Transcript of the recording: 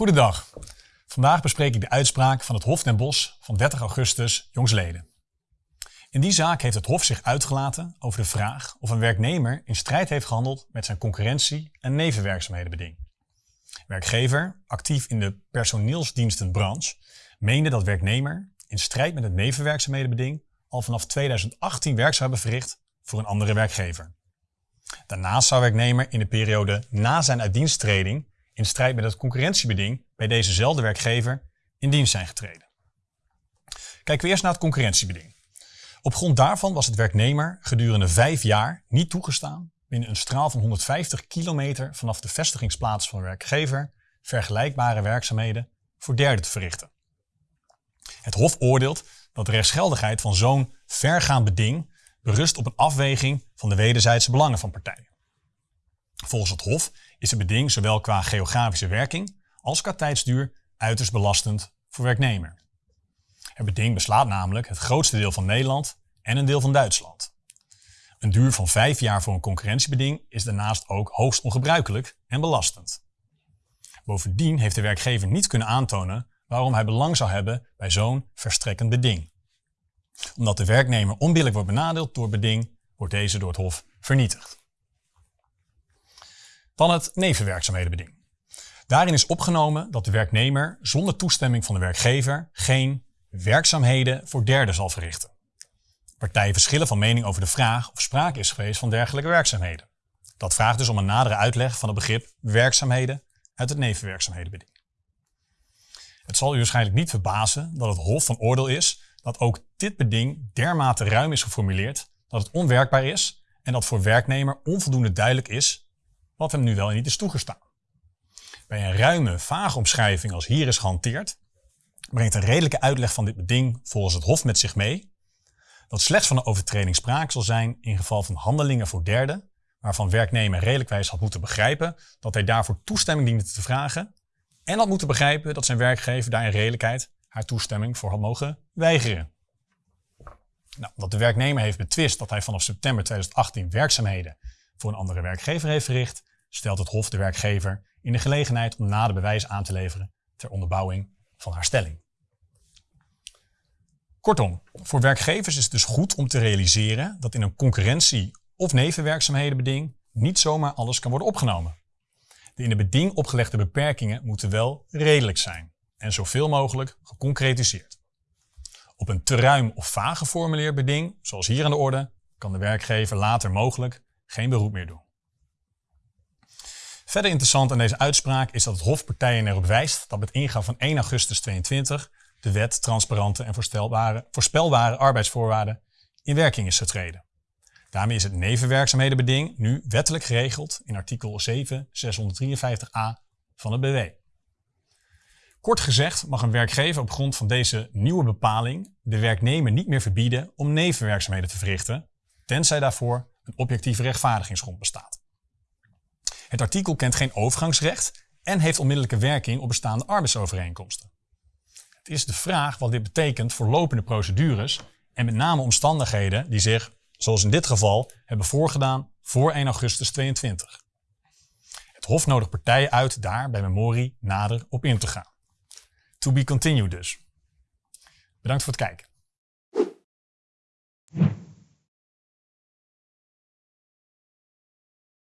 Goedendag. Vandaag bespreek ik de uitspraak van het Hof den Bosch van 30 augustus jongsleden. In die zaak heeft het Hof zich uitgelaten over de vraag of een werknemer in strijd heeft gehandeld met zijn concurrentie- en nevenwerkzaamhedenbeding. Werkgever, actief in de personeelsdienstenbranche, meende dat werknemer in strijd met het nevenwerkzaamhedenbeding al vanaf 2018 werk zou hebben verricht voor een andere werkgever. Daarnaast zou werknemer in de periode na zijn uitdiensttreding in strijd met het concurrentiebeding bij dezezelfde werkgever in dienst zijn getreden. Kijken we eerst naar het concurrentiebeding. Op grond daarvan was het werknemer gedurende vijf jaar niet toegestaan binnen een straal van 150 kilometer vanaf de vestigingsplaats van de werkgever vergelijkbare werkzaamheden voor derden te verrichten. Het Hof oordeelt dat de rechtsgeldigheid van zo'n vergaand beding berust op een afweging van de wederzijdse belangen van partijen. Volgens het Hof is het beding zowel qua geografische werking als qua tijdsduur uiterst belastend voor werknemer. Het beding beslaat namelijk het grootste deel van Nederland en een deel van Duitsland. Een duur van vijf jaar voor een concurrentiebeding is daarnaast ook hoogst ongebruikelijk en belastend. Bovendien heeft de werkgever niet kunnen aantonen waarom hij belang zou hebben bij zo'n verstrekkend beding. Omdat de werknemer onbillijk wordt benadeeld door beding, wordt deze door het Hof vernietigd. Dan het nevenwerkzaamhedenbeding. Daarin is opgenomen dat de werknemer zonder toestemming van de werkgever geen werkzaamheden voor derden zal verrichten. Partijen verschillen van mening over de vraag of sprake is geweest van dergelijke werkzaamheden. Dat vraagt dus om een nadere uitleg van het begrip werkzaamheden uit het nevenwerkzaamhedenbeding. Het zal u waarschijnlijk niet verbazen dat het Hof van oordeel is dat ook dit beding dermate ruim is geformuleerd dat het onwerkbaar is en dat voor werknemer onvoldoende duidelijk is wat hem nu wel niet is toegestaan. Bij een ruime, vage omschrijving als hier is gehanteerd, brengt een redelijke uitleg van dit beding volgens het Hof met zich mee dat slechts van een overtreding sprake zal zijn in geval van handelingen voor derden, waarvan werknemer redelijkwijs had moeten begrijpen dat hij daarvoor toestemming diende te vragen en had moeten begrijpen dat zijn werkgever daar in redelijkheid haar toestemming voor had mogen weigeren. Nou, dat de werknemer heeft betwist dat hij vanaf september 2018 werkzaamheden voor een andere werkgever heeft verricht, stelt het Hof de werkgever in de gelegenheid om nader bewijs aan te leveren ter onderbouwing van haar stelling. Kortom, voor werkgevers is het dus goed om te realiseren dat in een concurrentie- of nevenwerkzaamhedenbeding niet zomaar alles kan worden opgenomen. De in de beding opgelegde beperkingen moeten wel redelijk zijn en zoveel mogelijk geconcretiseerd. Op een te ruim of vaag geformuleerd beding, zoals hier aan de orde, kan de werkgever later mogelijk geen beroep meer doen. Verder interessant aan deze uitspraak is dat het Hof partijen erop wijst dat met ingang van 1 augustus 2022 de wet transparante en voorspelbare, arbeidsvoorwaarden in werking is getreden. Daarmee is het nevenwerkzaamhedenbeding nu wettelijk geregeld in artikel 7 653a van het BW. Kort gezegd mag een werkgever op grond van deze nieuwe bepaling de werknemer niet meer verbieden om nevenwerkzaamheden te verrichten, tenzij daarvoor een objectieve rechtvaardigingsgrond bestaat. Het artikel kent geen overgangsrecht en heeft onmiddellijke werking op bestaande arbeidsovereenkomsten. Het is de vraag wat dit betekent voor lopende procedures en met name omstandigheden die zich, zoals in dit geval, hebben voorgedaan voor 1 augustus 2022. Het Hof nodigt partijen uit daar bij memorie nader op in te gaan. To be continued dus. Bedankt voor het kijken.